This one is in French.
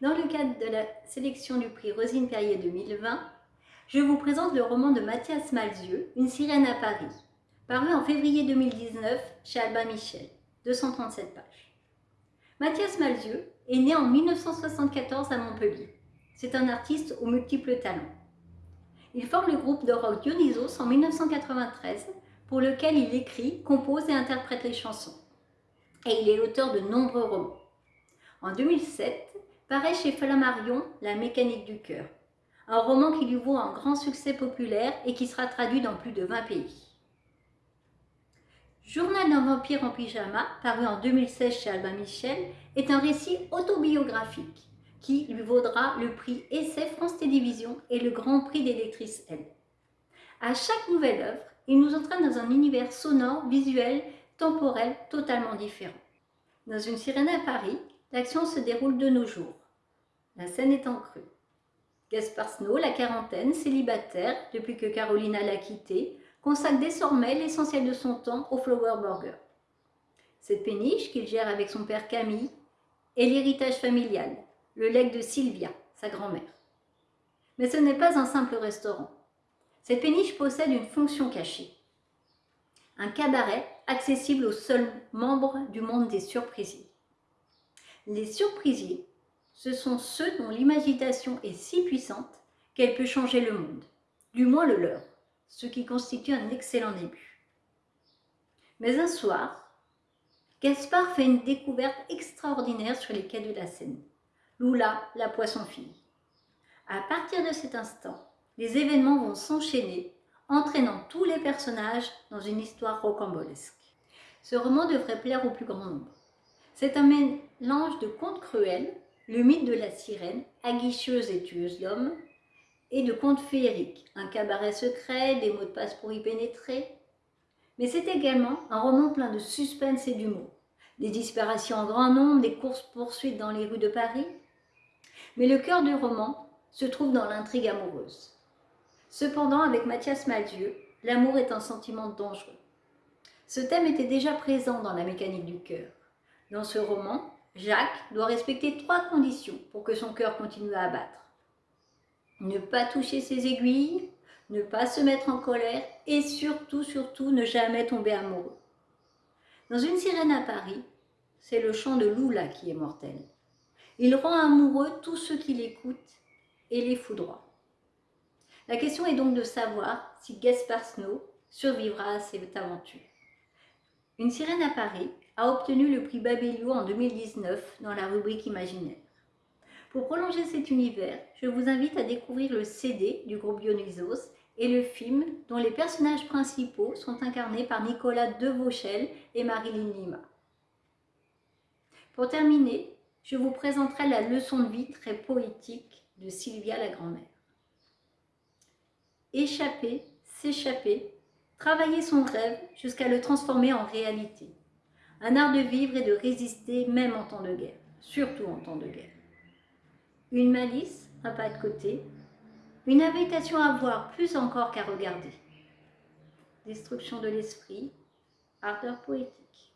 Dans le cadre de la sélection du prix Rosine Perrier 2020, je vous présente le roman de Mathias Malzieux, Une sirène à Paris, paru en février 2019 chez Albin Michel, 237 pages. Mathias Malzieux est né en 1974 à Montpellier. C'est un artiste aux multiples talents. Il forme le groupe de rock Dionysos en 1993 pour lequel il écrit, compose et interprète les chansons. Et il est l'auteur de nombreux romans. En 2007, paraît chez Flammarion La mécanique du cœur, un roman qui lui vaut un grand succès populaire et qui sera traduit dans plus de 20 pays. Journal d'un vampire en pyjama, paru en 2016 chez Albin Michel, est un récit autobiographique qui lui vaudra le prix Essai France Télévisions et le Grand Prix des lectrices L. À chaque nouvelle œuvre, il nous entraîne dans un univers sonore, visuel, temporel totalement différent. Dans une sirène à Paris, l'action se déroule de nos jours. La scène est en crue. Gaspard Snow, la quarantaine, célibataire depuis que Carolina l'a quitté, consacre désormais l'essentiel de son temps au Flower Burger. Cette péniche qu'il gère avec son père Camille est l'héritage familial, le legs de Sylvia, sa grand-mère. Mais ce n'est pas un simple restaurant. Cette péniche possède une fonction cachée. Un cabaret accessible aux seuls membres du monde des surprisiers. Les surprisiers, ce sont ceux dont l'imagination est si puissante qu'elle peut changer le monde, du moins le leur, ce qui constitue un excellent début. Mais un soir, Gaspard fait une découverte extraordinaire sur les quais de la Seine. Lula, la poisson-fille. À partir de cet instant, les événements vont s'enchaîner, entraînant tous les personnages dans une histoire rocambolesque. Ce roman devrait plaire au plus grand nombre. C'est un mélange de contes cruels, le mythe de la sirène, aguicheuse et tueuse d'hommes, et de contes féeriques, un cabaret secret, des mots de passe pour y pénétrer. Mais c'est également un roman plein de suspense et d'humour. Des disparitions en grand nombre, des courses-poursuites dans les rues de Paris. Mais le cœur du roman se trouve dans l'intrigue amoureuse. Cependant, avec Mathias Malzieu, l'amour est un sentiment dangereux. Ce thème était déjà présent dans la mécanique du cœur. Dans ce roman, Jacques doit respecter trois conditions pour que son cœur continue à battre. Ne pas toucher ses aiguilles, ne pas se mettre en colère et surtout, surtout, ne jamais tomber amoureux. Dans Une sirène à Paris, c'est le chant de Lula qui est mortel. Il rend amoureux tous ceux qui l'écoutent et les foudroie. La question est donc de savoir si Gaspard Snow survivra à cette aventure. Une sirène à Paris a obtenu le prix Babelio en 2019 dans la rubrique imaginaire. Pour prolonger cet univers, je vous invite à découvrir le CD du groupe Dionysos et le film dont les personnages principaux sont incarnés par Nicolas Devauchel et Marilyn Lima. Pour terminer, je vous présenterai la leçon de vie très poétique de Sylvia la grand-mère échapper, s'échapper, travailler son rêve jusqu'à le transformer en réalité. Un art de vivre et de résister même en temps de guerre, surtout en temps de guerre. Une malice, un pas de côté, une invitation à voir plus encore qu'à regarder. Destruction de l'esprit, ardeur poétique.